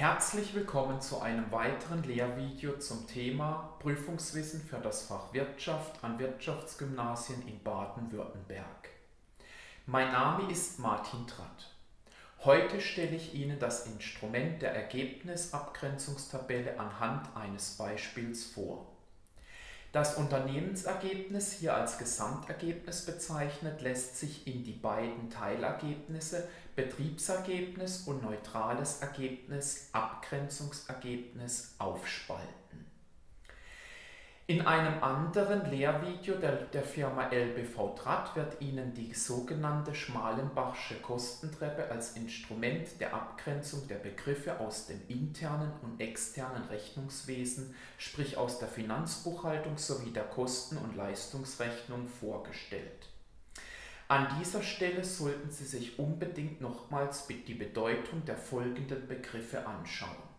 Herzlich willkommen zu einem weiteren Lehrvideo zum Thema Prüfungswissen für das Fach Wirtschaft an Wirtschaftsgymnasien in Baden-Württemberg. Mein Name ist Martin Tratt. Heute stelle ich Ihnen das Instrument der Ergebnisabgrenzungstabelle anhand eines Beispiels vor. Das Unternehmensergebnis, hier als Gesamtergebnis bezeichnet, lässt sich in die beiden Teilergebnisse Betriebsergebnis und neutrales Ergebnis, Abgrenzungsergebnis aufspalten. In einem anderen Lehrvideo der, der Firma LBV Tratt wird Ihnen die sogenannte Schmalenbachsche Kostentreppe als Instrument der Abgrenzung der Begriffe aus dem internen und externen Rechnungswesen, sprich aus der Finanzbuchhaltung sowie der Kosten- und Leistungsrechnung vorgestellt. An dieser Stelle sollten Sie sich unbedingt nochmals die Bedeutung der folgenden Begriffe anschauen.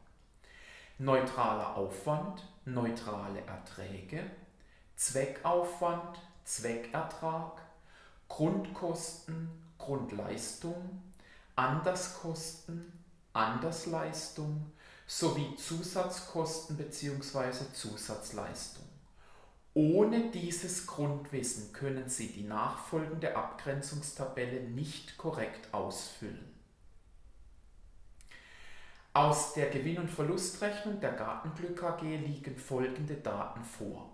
Neutraler Aufwand, neutrale Erträge, Zweckaufwand, Zweckertrag, Grundkosten, Grundleistung, Anderskosten, Andersleistung sowie Zusatzkosten bzw. Zusatzleistung. Ohne dieses Grundwissen können Sie die nachfolgende Abgrenzungstabelle nicht korrekt ausfüllen. Aus der Gewinn- und Verlustrechnung der Gartenglück AG liegen folgende Daten vor.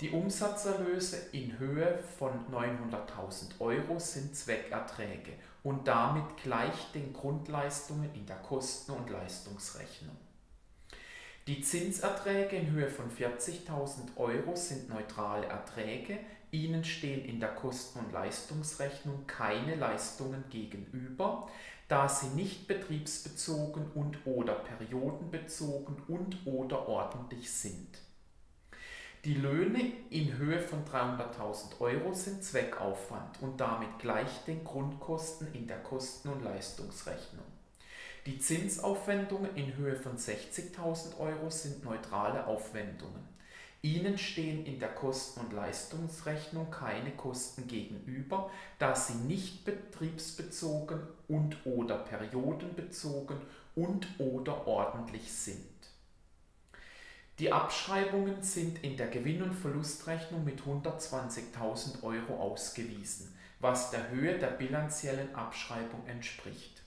Die Umsatzerlöse in Höhe von 900.000 Euro sind Zweckerträge und damit gleich den Grundleistungen in der Kosten- und Leistungsrechnung. Die Zinserträge in Höhe von 40.000 Euro sind neutrale Erträge, ihnen stehen in der Kosten- und Leistungsrechnung keine Leistungen gegenüber, da sie nicht betriebsbezogen und/oder periodenbezogen und/oder ordentlich sind. Die Löhne in Höhe von 300.000 Euro sind Zweckaufwand und damit gleich den Grundkosten in der Kosten- und Leistungsrechnung. Die Zinsaufwendungen in Höhe von 60.000 Euro sind neutrale Aufwendungen. Ihnen stehen in der Kosten- und Leistungsrechnung keine Kosten gegenüber, da sie nicht betriebsbezogen und/oder periodenbezogen und/oder ordentlich sind. Die Abschreibungen sind in der Gewinn- und Verlustrechnung mit 120.000 Euro ausgewiesen, was der Höhe der bilanziellen Abschreibung entspricht.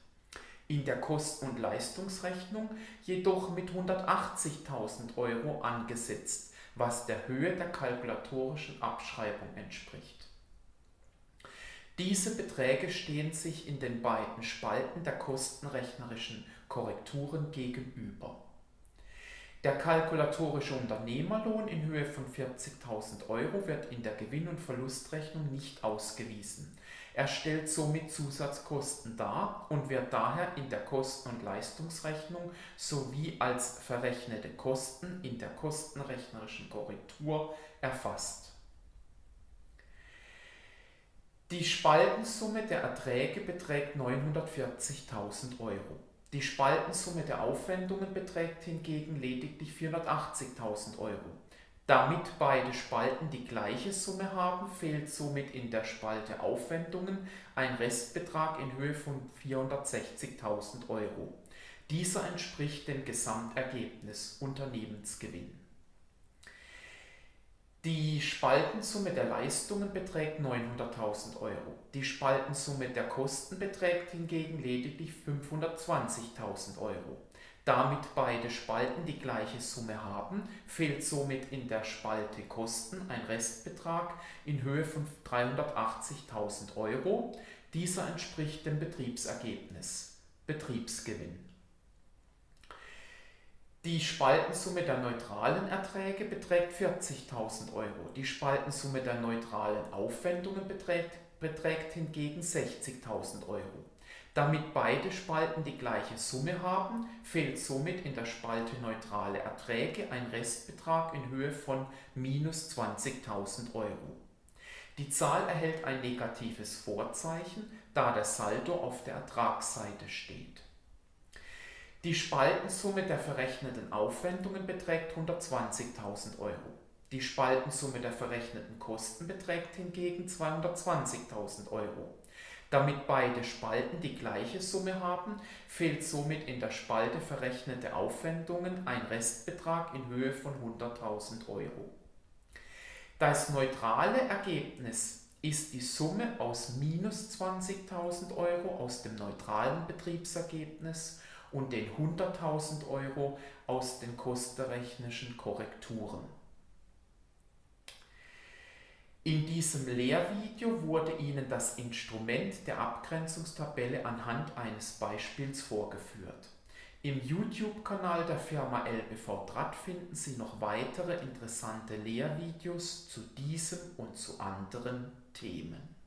In der Kosten- und Leistungsrechnung jedoch mit 180.000 Euro angesetzt was der Höhe der kalkulatorischen Abschreibung entspricht. Diese Beträge stehen sich in den beiden Spalten der kostenrechnerischen Korrekturen gegenüber. Der kalkulatorische Unternehmerlohn in Höhe von 40.000 Euro wird in der Gewinn- und Verlustrechnung nicht ausgewiesen. Er stellt somit Zusatzkosten dar und wird daher in der Kosten- und Leistungsrechnung sowie als verrechnete Kosten in der kostenrechnerischen Korrektur erfasst. Die Spaltensumme der Erträge beträgt 940.000 Euro. Die Spaltensumme der Aufwendungen beträgt hingegen lediglich 480.000 Euro. Damit beide Spalten die gleiche Summe haben, fehlt somit in der Spalte Aufwendungen ein Restbetrag in Höhe von 460.000 Euro. Dieser entspricht dem Gesamtergebnis Unternehmensgewinn. Die Spaltensumme der Leistungen beträgt 900.000 Euro. Die Spaltensumme der Kosten beträgt hingegen lediglich 520.000 Euro. Damit beide Spalten die gleiche Summe haben, fehlt somit in der Spalte Kosten ein Restbetrag in Höhe von 380.000 Euro. Dieser entspricht dem Betriebsergebnis Betriebsgewinn. Die Spaltensumme der neutralen Erträge beträgt 40.000 Euro. Die Spaltensumme der neutralen Aufwendungen beträgt, beträgt hingegen 60.000 Euro. Damit beide Spalten die gleiche Summe haben, fehlt somit in der Spalte Neutrale Erträge ein Restbetrag in Höhe von minus 20.000 Euro. Die Zahl erhält ein negatives Vorzeichen, da der Saldo auf der Ertragsseite steht. Die Spaltensumme der verrechneten Aufwendungen beträgt 120.000 Euro. Die Spaltensumme der verrechneten Kosten beträgt hingegen 220.000 Euro. Damit beide Spalten die gleiche Summe haben, fehlt somit in der Spalte verrechnete Aufwendungen ein Restbetrag in Höhe von 100.000 Euro. Das neutrale Ergebnis ist die Summe aus minus 20.000 Euro aus dem neutralen Betriebsergebnis und den 100.000 Euro aus den kostenrechnischen Korrekturen. In diesem Lehrvideo wurde Ihnen das Instrument der Abgrenzungstabelle anhand eines Beispiels vorgeführt. Im YouTube-Kanal der Firma LBV Draht finden Sie noch weitere interessante Lehrvideos zu diesem und zu anderen Themen.